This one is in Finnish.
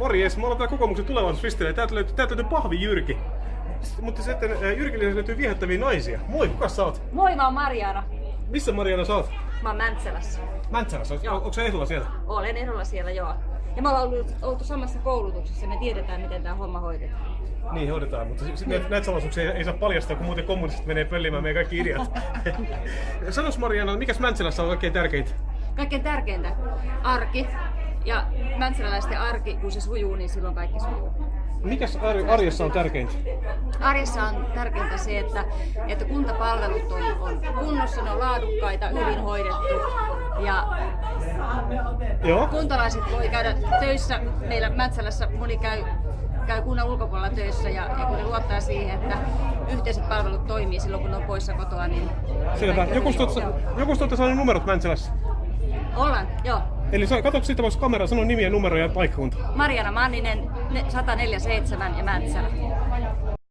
Morjes, me ollaan täällä kokoomuksen tulevaisuusristillä. Täältä löytyy, täältä löytyy pahvi Jyrki. Mutta sitten Jyrkille löytyy viehättäviä naisia. Moi, kuka sä oot? Moi, mä oon Mariana. Missä Mariana sä oot? Mä oon Mäntsälässä. Mäntsälässä. Joo. Onko se ehdolla siellä? Olen ehdolla siellä, joo. Ja me ollaan ollut, oltu samassa koulutuksessa, me tiedetään miten tämä homma hoidetaan. Niin, hoidetaan, mutta sit näitä, näitä salaisuuksia ei, ei saa paljastaa, kun muuten kommunistit menee pöllimään meidän kaikki ideat. Sanois Mariana, mikäs Mäntsälässä on oikein tärkeintä? Kaikkein tärkeintä, arki. Ja mäntsäläläisten arki, kun se sujuu, niin silloin kaikki sujuu. Mikäs ar- arjessa on tärkeintä? Arjessa on tärkeintä se, että, että kuntapalvelut on, on kunnossa, ne on laadukkaita, hyvin hoidettu. Ja Joo. kuntalaiset voi käydä töissä. Meillä Mäntsälässä moni käy, käy kunnan ulkopuolella töissä ja, ja kun ne luottaa siihen, että yhteiset palvelut toimii silloin, kun ne on poissa kotoa, niin... Selvä. Joku tuossa saanut numerot Mäntsälässä. Eli sa- katso sitten voisi kamera sanoa nimiä, numeroja ja paikkakunta. Mariana Manninen, ne- 147 ja Mäntsälä.